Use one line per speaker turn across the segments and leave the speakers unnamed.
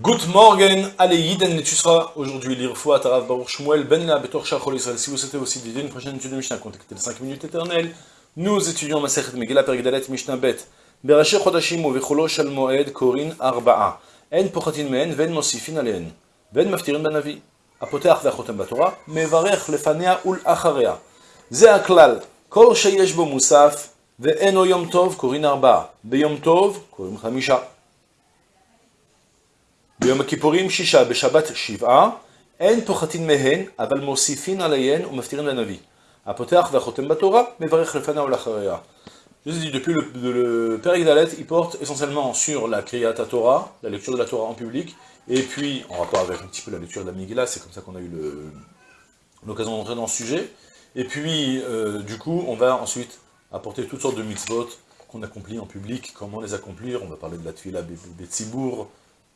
Good morning, allez Yiden Netusra, aujourd'hui l'Irfoua Tarav Baruch Shmuel Ben La Betor Shachol Israël. Si vous souhaitez aussi dédier une prochaine étude de Mishnah, contactez les 5 minutes éternelles. Nous étudions Masechet Megillah Perigdalet Mishnah Bet. Berashi Chodashim Uvecholo Shal Moed Korin Arba'a. En Pochatin Mehen Ven Mosifin Alehen. Ven Maftirin Banavi. הפותח והחותם בתורה, מברך לפניה ולאחריה. זה הכלל, כל שיש בו מוסף ואינו יום טוב קוראים ארבעה, ביום טוב קוראים חמישה. ביום הכיפורים שישה, בשבת שבעה, אין פוחתין מהן, אבל מוסיפין עליהן ומפטירין לנביא. הפותח והחותם בתורה, מברך לפניה ולאחריה. Je vous ai dit, depuis le, le, le Père Igdalet, il porte essentiellement sur la Kriyat Torah, la lecture de la Torah en public, et puis, en rapport avec un petit peu la lecture de la Megillah, c'est comme ça qu'on a eu l'occasion d'entrer dans ce sujet, et puis, euh, du coup, on va ensuite apporter toutes sortes de mitzvot qu'on accomplit en public, comment les accomplir, on va parler de la Tfila Betsibour,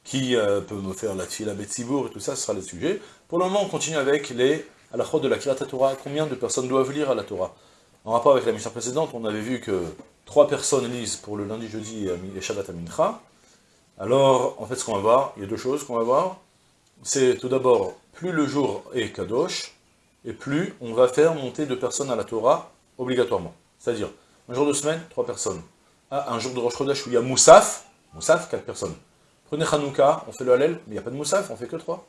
qui euh, peut me faire la Tfila Betsibour, et tout ça, ce sera les sujets. Pour le moment, on continue avec les la de la Kriyat Torah, combien de personnes doivent lire à la Torah? En rapport avec la mission précédente, on avait vu que trois personnes lisent pour le lundi, jeudi et Shabbat à Mincha. Alors, en fait, ce qu'on va voir, il y a deux choses qu'on va voir. C'est tout d'abord, plus le jour est Kadosh, et plus on va faire monter deux personnes à la Torah obligatoirement. C'est-à-dire, un jour de semaine, trois personnes. Ah, un jour de Rosh Chodesh où il y a Moussaf, Moussaf, quatre personnes. Prenez Hanouka, on fait le Hallel, mais il n'y a pas de Moussaf, on fait que trois.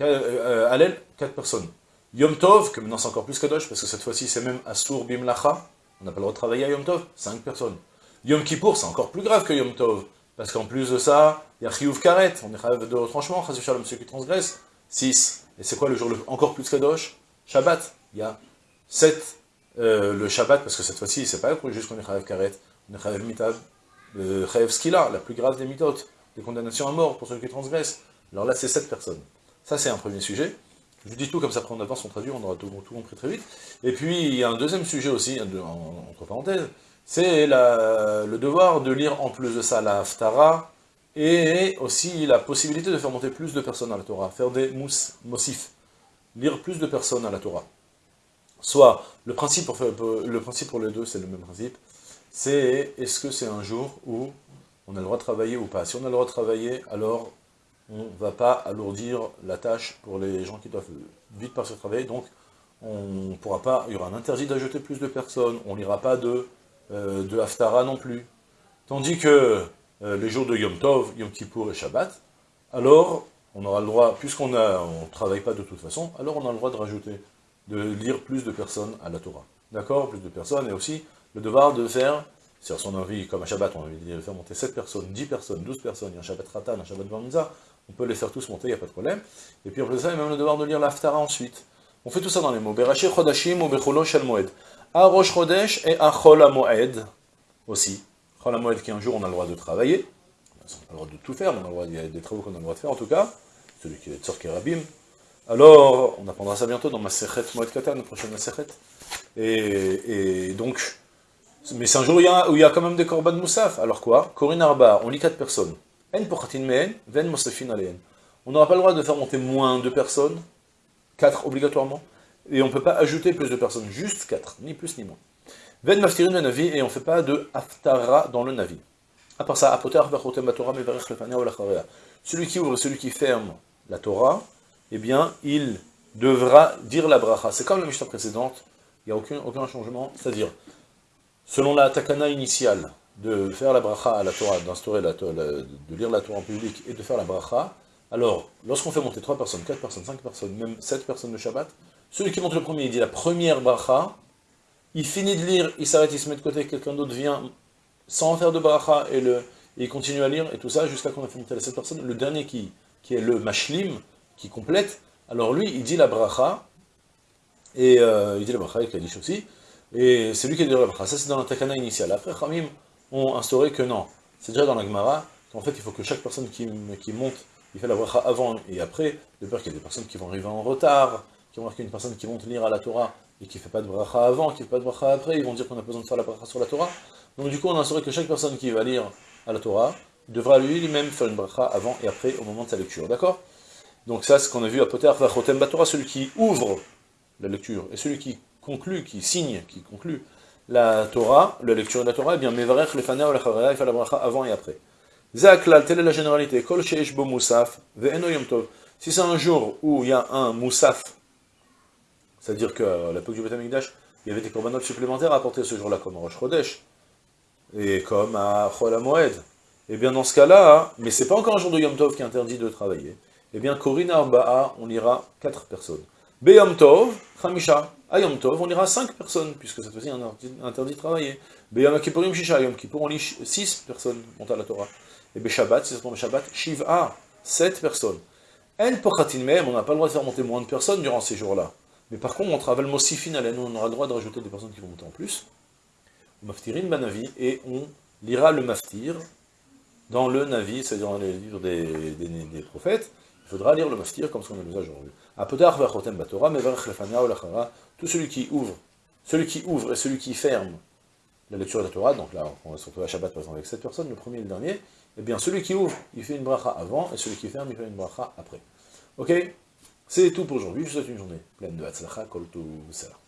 Euh, Hallel, quatre personnes. Yom Tov, que maintenant c'est encore plus Kadosh, parce que cette fois-ci c'est même Asur Bimlacha, on n'a pas le droit de travailler à Yom Tov, 5 personnes. Yom Kippour, c'est encore plus grave que Yom Tov, parce qu'en plus de ça, il y a Chiyuv Karet, on est rêve de retranchement, Chazif Shalom, ceux qui transgressent, 6. Et c'est quoi le jour le, encore plus Kadosh? Shabbat, il y a 7. Euh, le Shabbat, parce que cette fois-ci, c'est pas juste qu'on est Chayav Karet, on est Chayav Mitab, euh, Chayav Skila, la plus grave des mitotes, des condamnations à mort pour ceux qui transgressent. Alors là, c'est 7 personnes. Ça, c'est un premier sujet. Je vous dis tout, comme ça, après on avance, on traduit, on aura tout, compris très vite. Et puis, il y a un deuxième sujet aussi, entre parenthèses, c'est le devoir de lire en plus de ça la Haftara, et aussi la possibilité de faire monter plus de personnes à la Torah, faire des mous, mossifs, lire plus de personnes à la Torah. Soit, le principe pour les deux, c'est le même principe, c'est est-ce que c'est un jour où on a le droit de travailler ou pas Si on a le droit de travailler, alors on ne va pas alourdir la tâche pour les gens qui doivent vite partir travailler, donc on pourra pas, il y aura un interdit d'ajouter plus de personnes, on lira pas de, euh, de Haftara non plus. Tandis que euh, les jours de Yom Tov, Yom Kippour et Shabbat, alors on aura le droit, puisqu'on ne on travaille pas de toute façon, alors on a le droit de rajouter, de lire plus de personnes à la Torah. D'accord? Plus de personnes, et aussi le devoir de faire si on a envie, comme à Shabbat, on a envie de faire monter 7 personnes, 10 personnes, 12 personnes, il y a un Shabbat Ratan, un Shabbat Bar on peut les faire tous monter, il n'y a pas de problème. Et puis en plus de ça, il y a même le devoir de lire l'Aftara ensuite. On fait tout ça dans les mots. Berashi Chodashim ou Becholo Shel Moed. A Rosh Chodesh et a Chol Moed aussi. Chol Moed qui un jour on a le droit de travailler. On pas le droit de tout faire, mais on a le droit, il y a des travaux qu'on a le droit de faire en tout cas. Celui qui est Tzor Rabim. Alors, on apprendra ça bientôt dans ma Sechet Moed Katan, la prochaine Sechet. Et, et donc, mais c'est un jour où il, y a, quand même des korban moussaf. Alors quoi? Corinne Arba, on lit 4 personnes. En ven. On n'aura pas le droit de faire monter moins de personnes, 4 obligatoirement, et on ne peut pas ajouter plus de personnes, juste 4, ni plus ni moins. Ven maftirin navi, et on ne fait pas de haftara dans le navi. À part ça, apotar. Celui qui ouvre, celui qui ferme la Torah, eh bien, il devra dire la bracha. C'est comme la Mishnah précédente, il n'y a aucun, aucun changement, c'est-à-dire, selon la takana initiale, de faire la bracha à la Torah, d'instaurer la Torah, de lire la Torah en public et de faire la bracha, alors, lorsqu'on fait monter 3 personnes, 4 personnes, 5 personnes, même 7 personnes de Shabbat, celui qui monte le premier, il dit la première bracha, il finit de lire, il s'arrête, il se met de côté, quelqu'un d'autre vient sans faire de bracha et, le, il continue à lire, et tout ça, jusqu'à qu'on ait fait monter les 7 personnes. Le dernier qui, qui est le mashlim, qui complète, alors lui, il dit la bracha, et euh, il dit la bracha, et dit aussi, et c'est lui qui dit la bracha. Ça, c'est dans la takana initiale. Après, Khamim ont instauré que non. C'est déjà dans la Gemara, qu'en fait, il faut que chaque personne qui, monte, il fait la bracha avant et après, de peur qu'il y ait des personnes qui vont arriver en retard, qui vont a une personne qui monte lire à la Torah, et qui ne fait pas de bracha avant, qui ne fait pas de bracha après, ils vont dire qu'on a besoin de faire la bracha sur la Torah. Donc du coup, on a instauré que chaque personne qui va lire à la Torah, devra lui-même faire une bracha avant et après, au moment de sa lecture, d'accord? Donc ça, c'est ce qu'on a vu à Poter Vachotem Batora, celui qui ouvre la lecture, et celui qui conclut, qui signe, qui conclut la Torah, la lecture de la Torah, eh bien, Mevarech le Faner ou la il fait la bracha avant et après. Zaklal, telle est la généralité. Kol sheish bo moussaf, ve'eno yom tov. Si c'est un jour où il y a un moussaf, c'est-à-dire qu'à l'époque du Beth Amikdash, il y avait des corbanotes supplémentaires à apporter ce jour-là, comme Rosh Chodesh, et comme à Chol Moed. Eh bien dans ce cas-là, mais c'est pas encore un jour de Yom Tov qui est interdit de travailler, eh bien Korina Arba'a, on ira 4 personnes. Be Yom Tov, Khamisha. À Yom Tov, on ira 5 personnes, puisque cette fois-ci, on interdit de travailler. Be Yom Kippourim Shisha, Yom Kippour, on lit 6 personnes, montent à la Torah. Et Be Shabbat, si ça tombe Shabbat, Shiv'a, 7 personnes. En Pochatin même, on n'a pas le droit de faire monter moins de personnes durant ces jours-là. Mais par contre, on travaille Mosifin nous on aura le droit de rajouter des personnes qui vont monter en plus. Maftirin Banavi, et on lira le Maftir, dans le Navi, c'est-à-dire dans les livres des, prophètes, faudra lire le Maftir comme ce qu'on a besoin aujourd'hui. Tout celui qui ouvre, celui qui ouvre et celui qui ferme la lecture de la Torah, donc là, on va se retrouver à Shabbat par exemple avec cette personne, le premier et le dernier, eh bien celui qui ouvre, il fait une bracha avant, et celui qui ferme, il fait une bracha après. Ok? C'est tout pour aujourd'hui, je vous souhaite une journée pleine de Hatzlacha, Kol Salah.